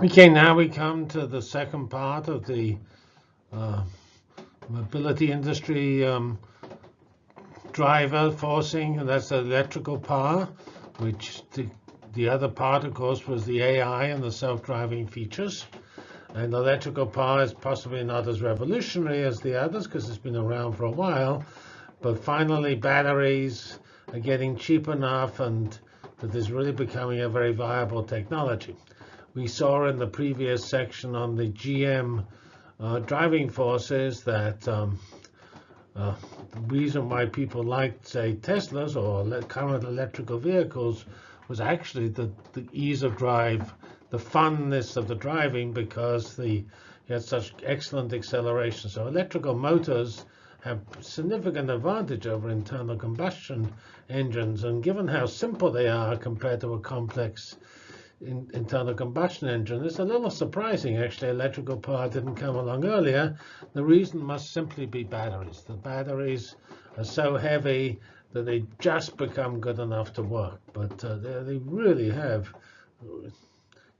Okay, now we come to the second part of the uh, mobility industry um, driver forcing, and that's the electrical power, which the, the other part, of course, was the AI and the self-driving features. And electrical power is possibly not as revolutionary as the others because it's been around for a while. But finally, batteries are getting cheap enough and that is really becoming a very viable technology. We saw in the previous section on the GM uh, driving forces that um, uh, the reason why people liked, say, Teslas or current electrical vehicles was actually the, the ease of drive, the funness of the driving because the you had such excellent acceleration. So electrical motors have significant advantage over internal combustion engines. And given how simple they are compared to a complex in, internal combustion engine, it's a little surprising, actually, electrical power didn't come along earlier. The reason must simply be batteries. The batteries are so heavy that they just become good enough to work. But uh, they, they really have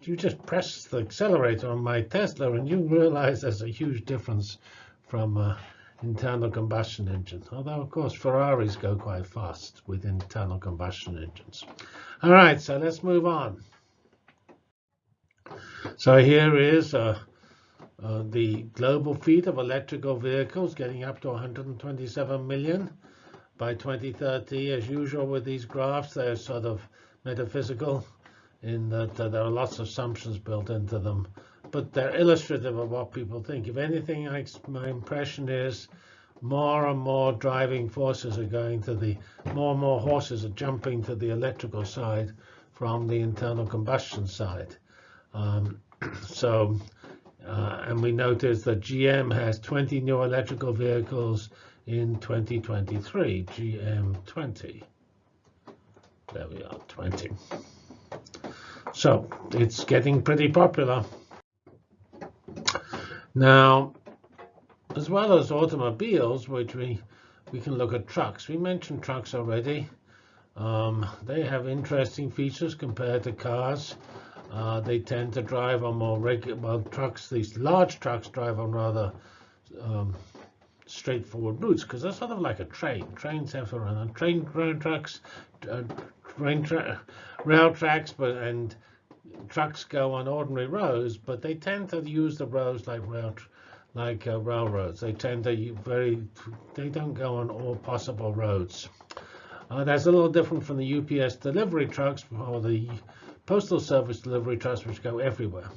you just press the accelerator on my Tesla and you realize there's a huge difference from uh, internal combustion engine. Although, of course, Ferraris go quite fast with internal combustion engines. All right, so let's move on. So here is uh, uh, the global fleet of electrical vehicles getting up to 127 million by 2030. As usual with these graphs, they're sort of metaphysical in that uh, there are lots of assumptions built into them but they're illustrative of what people think. If anything, I, my impression is more and more driving forces are going to the, more and more horses are jumping to the electrical side from the internal combustion side. Um, so, uh, and we notice that GM has 20 new electrical vehicles in 2023, GM 20. There we are, 20. So it's getting pretty popular. Now, as well as automobiles, which we, we can look at trucks. We mentioned trucks already. Um, they have interesting features compared to cars. Uh, they tend to drive on more regular, well, trucks, these large trucks drive on rather um, straightforward routes because they're sort of like a train. Trains have to run on train tracks, uh, train tra rail tracks, but and trucks go on ordinary roads, but they tend to use the roads like rail, like uh, railroads. They tend to very, they don't go on all possible roads. Uh, that's a little different from the UPS delivery trucks or the postal service delivery trucks, go everywhere.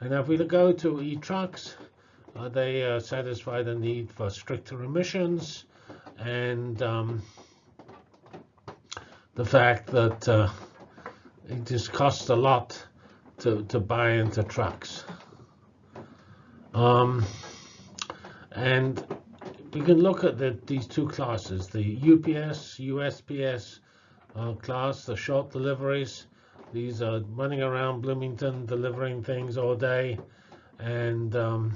And if we go to e-trucks, uh, they uh, satisfy the need for stricter emissions and um, the fact that uh, it just costs a lot to, to buy into trucks. Um, and we can look at the, these two classes, the UPS, USPS uh, class, the short deliveries. These are running around Bloomington delivering things all day. And um,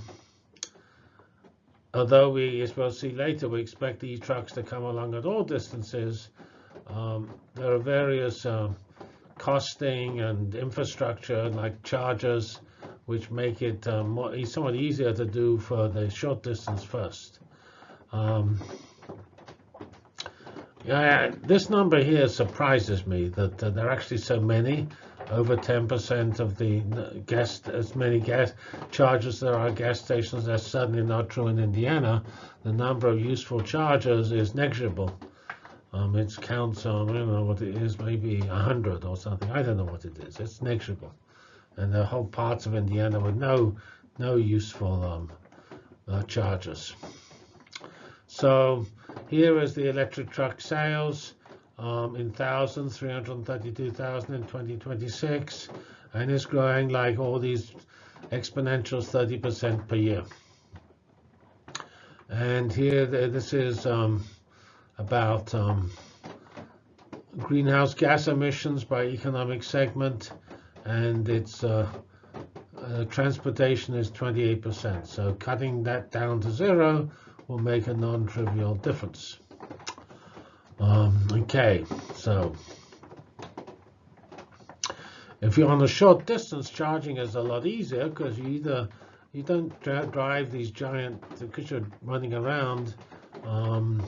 although we, as we'll see later, we expect these trucks to come along at all distances, um, there are various uh, costing and infrastructure like chargers, which make it um, more, somewhat easier to do for the short distance first. Um, yeah, this number here surprises me that uh, there are actually so many, over 10% of the gas, as many gas chargers there are gas stations. That's certainly not true in Indiana. The number of useful chargers is negligible. Um, it counts on, I don't know what it is, maybe 100 or something. I don't know what it is. It's negligible. And there are whole parts of Indiana with no, no useful um, uh, chargers. So here is the electric truck sales um, in thousands, 332,000 in 2026, and it's growing like all these exponentials 30% per year. And here, this is um, about um, greenhouse gas emissions by economic segment, and its uh, uh, transportation is 28%. So cutting that down to zero will make a non-trivial difference. Um, okay, so If you're on a short distance, charging is a lot easier because you either you don't drive these giant because you're running around. Um,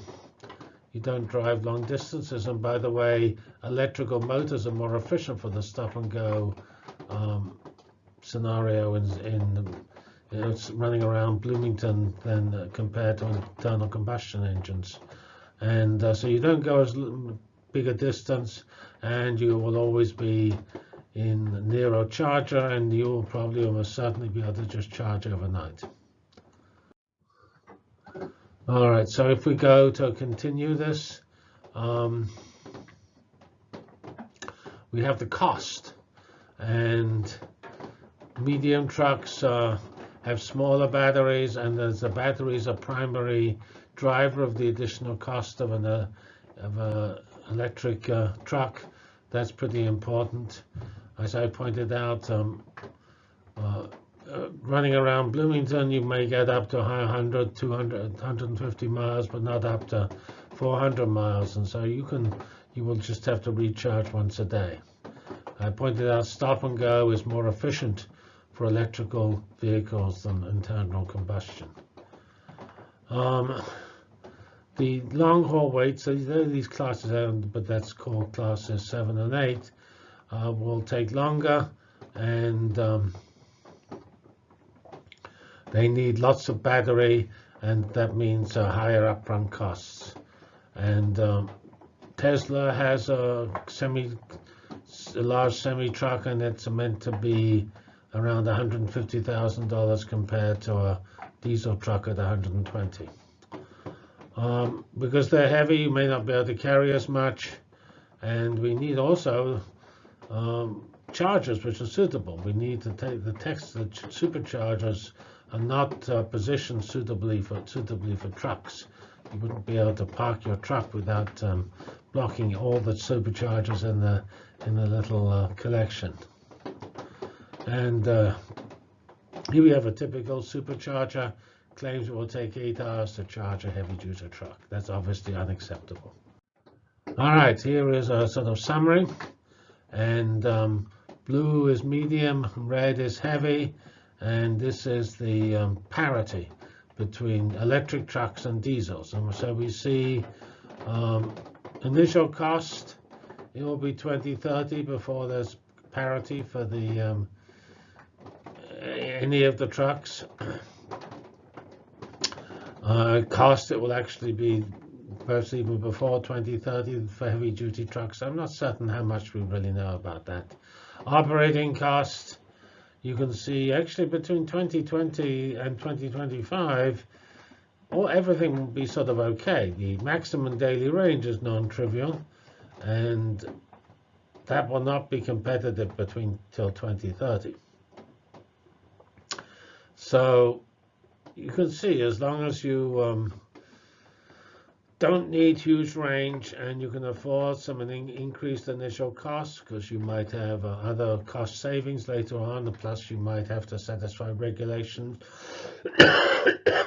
you don't drive long distances, and by the way, electrical motors are more efficient for the stop and go um, scenario in, in you know, it's running around Bloomington than uh, compared to internal combustion engines. And uh, so you don't go as big a distance, and you will always be in near a charger, and you will probably almost certainly be able to just charge overnight. All right, so if we go to continue this, um, we have the cost, and medium trucks uh, have smaller batteries, and as the batteries are primary driver of the additional cost of an uh, of a electric uh, truck, that's pretty important. As I pointed out, um, uh, uh, running around Bloomington, you may get up to 100, 200, 150 miles, but not up to 400 miles. And so you can, you will just have to recharge once a day. I pointed out stop and go is more efficient for electrical vehicles than internal combustion. Um, the long haul weights, so these classes, but that's called classes 7 and 8, uh, will take longer and um, they need lots of battery, and that means uh, higher upfront costs. And um, Tesla has a semi, a large semi truck, and it's meant to be around $150,000 compared to a diesel truck at 120. Um, because they're heavy, you may not be able to carry as much, and we need also um, chargers which are suitable. We need to take the text the superchargers are not uh, positioned suitably for suitably for trucks. You wouldn't be able to park your truck without um, blocking all the superchargers in the in the little uh, collection. And uh, here we have a typical supercharger. Claims it will take eight hours to charge a heavy-duty truck. That's obviously unacceptable. All right, here is a sort of summary. And um, blue is medium, red is heavy, and this is the um, parity between electric trucks and diesels. And so we see um, initial cost, it will be 2030 before there's parity for the um, any of the trucks. Uh, cost, it will actually be perhaps even before 2030 for heavy duty trucks. I'm not certain how much we really know about that. Operating cost, you can see actually between 2020 and 2025, all everything will be sort of okay. The maximum daily range is non-trivial, and that will not be competitive between till 2030. So you can see as long as you um, don't need huge range and you can afford some increased initial costs because you might have uh, other cost savings later on plus you might have to satisfy regulations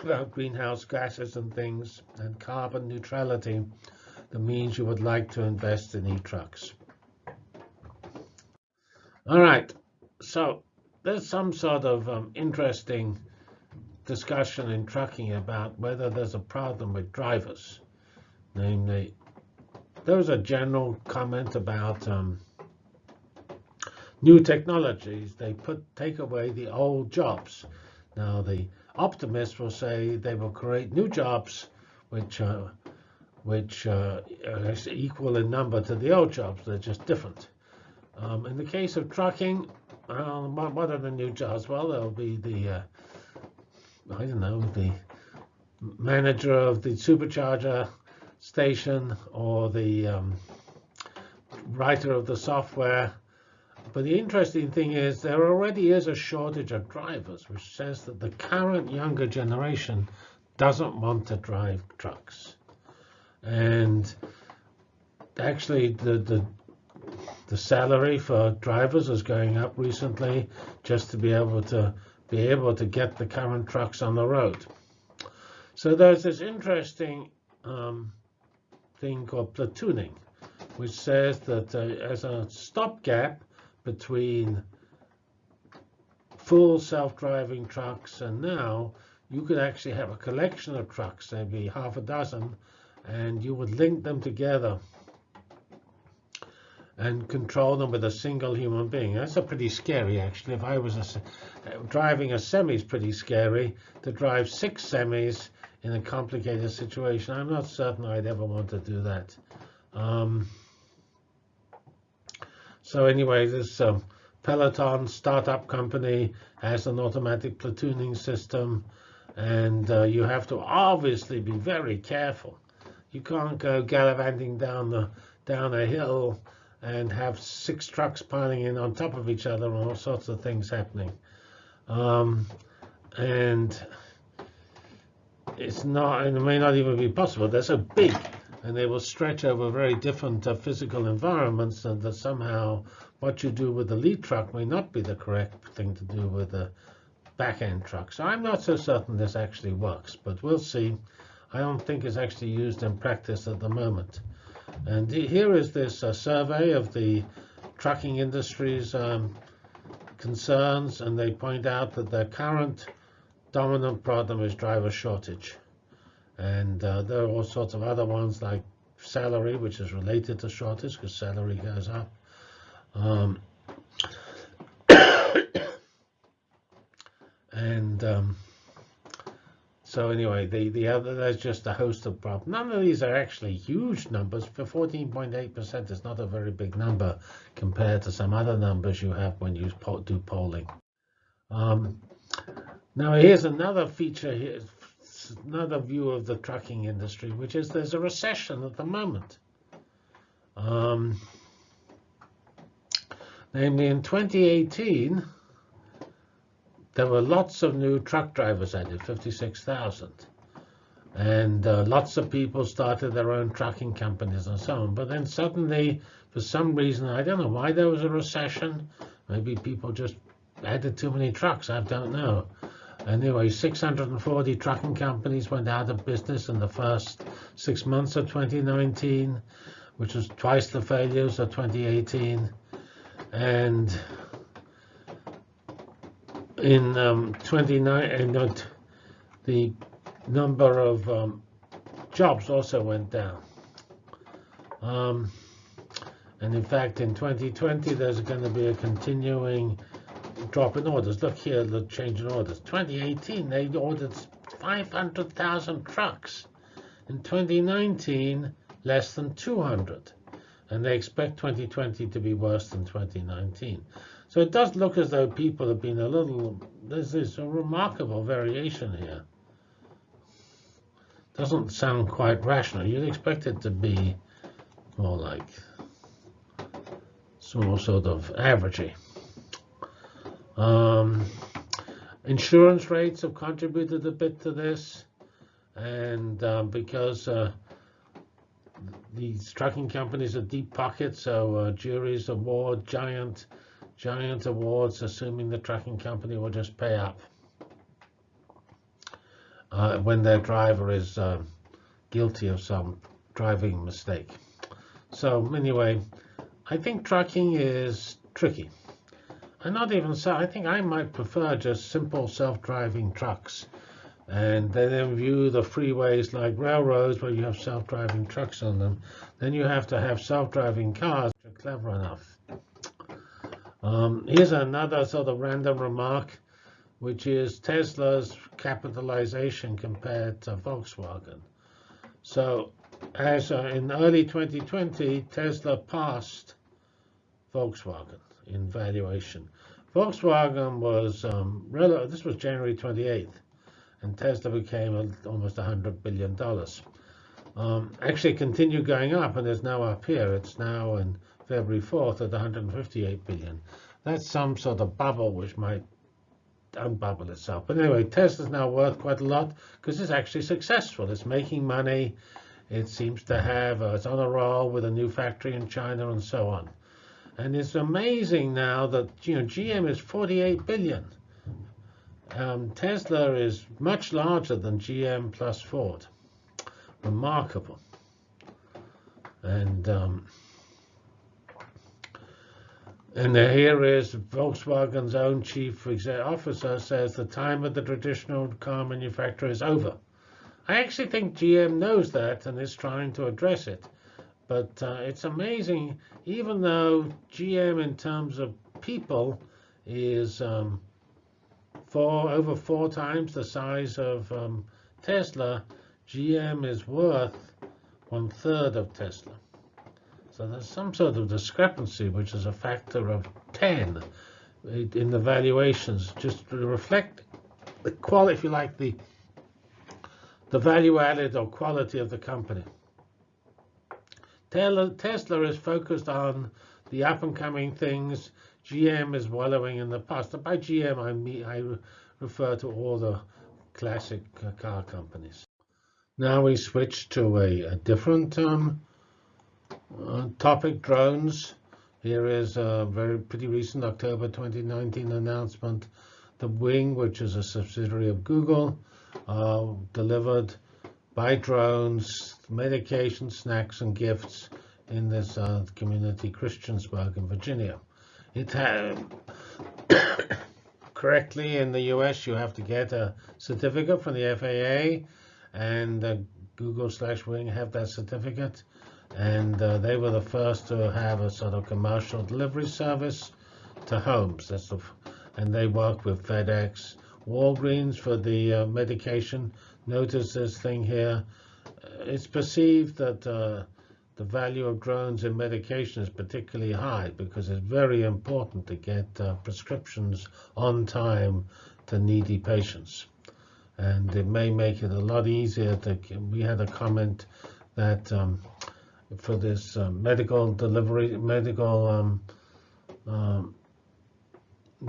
about greenhouse gases and things and carbon neutrality that means you would like to invest in e-trucks. All right, so there's some sort of um, interesting discussion in trucking about whether there's a problem with drivers namely, there was a general comment about um, new technologies. They put take away the old jobs. Now, the optimists will say they will create new jobs, which uh, which uh, are equal in number to the old jobs. They're just different. Um, in the case of trucking, uh, what are the new jobs? Well, there'll be the uh, I don't know the manager of the supercharger station or the um, writer of the software. But the interesting thing is there already is a shortage of drivers, which says that the current younger generation doesn't want to drive trucks. And actually, the, the the salary for drivers is going up recently just to be able to be able to get the current trucks on the road. So there's this interesting um, thing called platooning, which says that uh, as a stopgap between full self-driving trucks and now you could actually have a collection of trucks, maybe half a dozen, and you would link them together and control them with a single human being. That's a pretty scary, actually. If I was a, driving a semi, is pretty scary. To drive six semis in a complicated situation, I'm not certain I'd ever want to do that. Um, so anyway, this um, Peloton startup company has an automatic platooning system, and uh, you have to obviously be very careful. You can't go gallivanting down the down a hill and have six trucks piling in on top of each other and all sorts of things happening. Um, and it's not, and it may not even be possible. They're so big and they will stretch over very different uh, physical environments and that somehow what you do with the lead truck may not be the correct thing to do with the back-end truck. So I'm not so certain this actually works, but we'll see. I don't think it's actually used in practice at the moment. And here is this uh, survey of the trucking industry's um, concerns, and they point out that the current dominant problem is driver shortage. And uh, there are all sorts of other ones like salary, which is related to shortage because salary goes up. Um, and um, so anyway, the, the other, there's just a host of problems. None of these are actually huge numbers. For 14.8% is not a very big number compared to some other numbers you have when you do polling. Um, now here's another feature here, another view of the trucking industry, which is there's a recession at the moment. Um, namely in 2018, there were lots of new truck drivers added, 56,000. And uh, lots of people started their own trucking companies and so on. But then suddenly, for some reason, I don't know why there was a recession. Maybe people just added too many trucks. I don't know. Anyway, 640 trucking companies went out of business in the first six months of 2019, which was twice the failures of 2018. And in um, 29, and the number of um, jobs also went down. Um, and in fact, in 2020, there's going to be a continuing drop in orders. Look here, the change in orders. 2018, they ordered 500,000 trucks. In 2019, less than 200. And they expect 2020 to be worse than 2019. So it does look as though people have been a little, there's this a remarkable variation here. Doesn't sound quite rational. You'd expect it to be more like some sort of averagey. Um, insurance rates have contributed a bit to this. And um, because uh, these trucking companies are deep pockets, so uh, juries award giant giant awards, assuming the tracking company will just pay up uh, when their driver is uh, guilty of some driving mistake. So anyway, I think trucking is tricky. I'm not even so. I think I might prefer just simple self-driving trucks, and then view the freeways like railroads where you have self-driving trucks on them. Then you have to have self-driving cars which are clever enough um, here's another sort of random remark, which is Tesla's capitalization compared to Volkswagen. So as uh, in early 2020, Tesla passed Volkswagen in valuation. Volkswagen was, um, this was January 28th, and Tesla became almost $100 billion. Um, actually continued going up, and it's now up here. It's now in February 4th at 158 billion. That's some sort of bubble which might unbubble itself. But anyway, Tesla's now worth quite a lot because it's actually successful. It's making money. It seems to have, uh, it's on a roll with a new factory in China and so on. And it's amazing now that, you know, GM is 48 billion. Um, Tesla is much larger than GM plus Ford. Remarkable. And um, And here is Volkswagen's own chief officer says the time of the traditional car manufacturer is over. I actually think GM knows that and is trying to address it. But uh, it's amazing, even though GM in terms of people is um, four, over four times the size of um, Tesla, GM is worth one third of Tesla. So there's some sort of discrepancy, which is a factor of 10 in the valuations, just to reflect the quality, if you like, the the value added or quality of the company. Tesla is focused on the up and coming things. GM is wallowing in the past. By GM, I mean I refer to all the classic car companies. Now we switch to a, a different um, uh, topic, drones. Here is a very pretty recent October 2019 announcement. The Wing, which is a subsidiary of Google, uh, delivered by drones medication, snacks, and gifts in this uh, community, Christiansburg in Virginia. It had correctly in the US, you have to get a certificate from the FAA, and uh, Google slash Wing have that certificate, and uh, they were the first to have a sort of commercial delivery service to homes. That's the, and they work with FedEx, Walgreens for the uh, medication. Notice this thing here. It's perceived that uh, the value of drones in medication is particularly high because it's very important to get uh, prescriptions on time to needy patients. And it may make it a lot easier to, we had a comment that um, for this uh, medical delivery, medical um, um,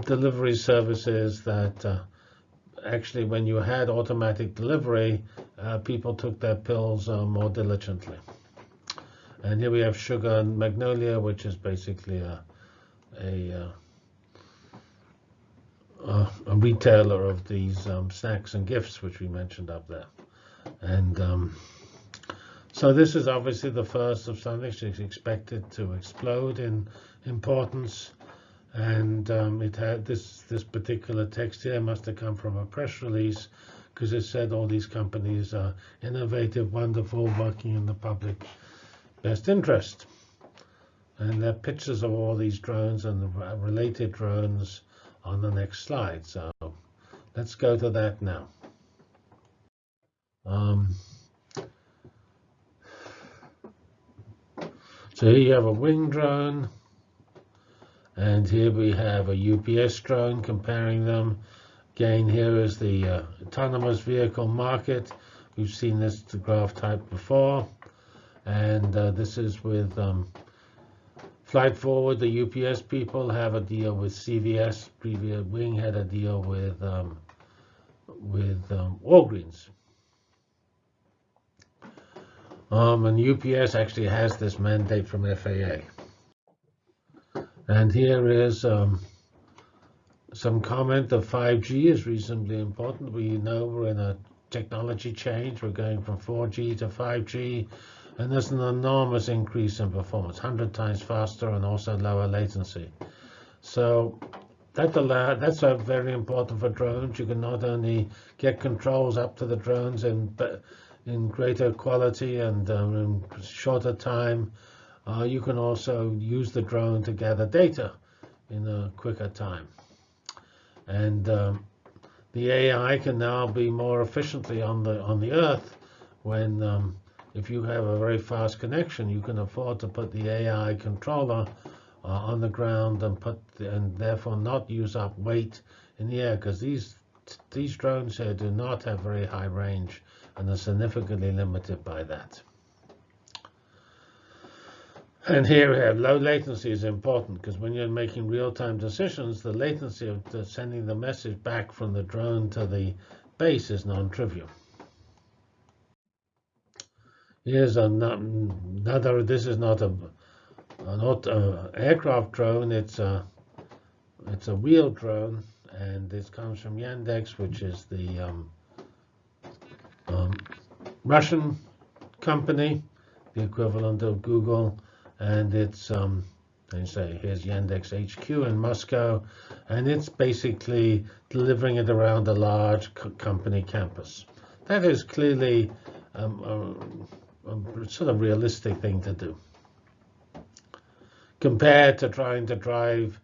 delivery services that uh, actually, when you had automatic delivery, uh, people took their pills uh, more diligently. And here we have Sugar and Magnolia, which is basically a, a, uh, a retailer of these um, snacks and gifts, which we mentioned up there. And um, so this is obviously the first of something is expected to explode in importance and um, it had this this particular text here must have come from a press release because it said all these companies are innovative, wonderful, working in the public best interest. And there are pictures of all these drones and the related drones on the next slide. So let's go to that now. Um, so here you have a wing drone. And here we have a UPS drone comparing them. Again, here is the uh, autonomous vehicle market. We've seen this graph type before. And uh, this is with um, Flight Forward. The UPS people have a deal with CVS. Previous Wing had a deal with um, with um, Walgreens. Um, and UPS actually has this mandate from FAA. And here is um, some comment that 5G is reasonably important. We know we're in a technology change. We're going from 4G to 5G, and there's an enormous increase in performance, 100 times faster and also lower latency. So that allow, that's very important for drones. You can not only get controls up to the drones in, in greater quality and um, in shorter time, uh, you can also use the drone to gather data in a quicker time. And um, the AI can now be more efficiently on the on the Earth when um, if you have a very fast connection, you can afford to put the AI controller uh, on the ground and put and therefore not use up weight in the air because these these drones here do not have very high range and are significantly limited by that. And here we have low latency is important because when you're making real-time decisions, the latency of sending the message back from the drone to the base is non-trivial. Here's another, this is not a, not a aircraft drone, it's a, it's a wheel drone, and this comes from Yandex, which is the um, um, Russian company, the equivalent of Google and it's um, And say, here's Yandex HQ in Moscow, and it's basically delivering it around a large co company campus. That is clearly um, a, a sort of realistic thing to do. Compared to trying to drive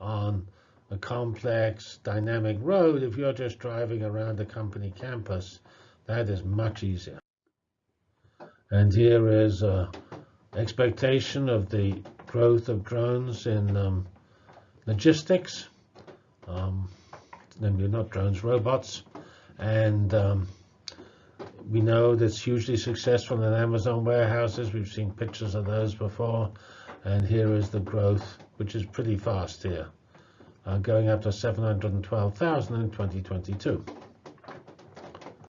on a complex, dynamic road, if you're just driving around a company campus, that is much easier. And here is an expectation of the growth of drones in um, logistics. Um, namely, not drones, robots. And um, we know that's hugely successful in Amazon warehouses. We've seen pictures of those before. And here is the growth, which is pretty fast here, uh, going up to 712,000 in 2022.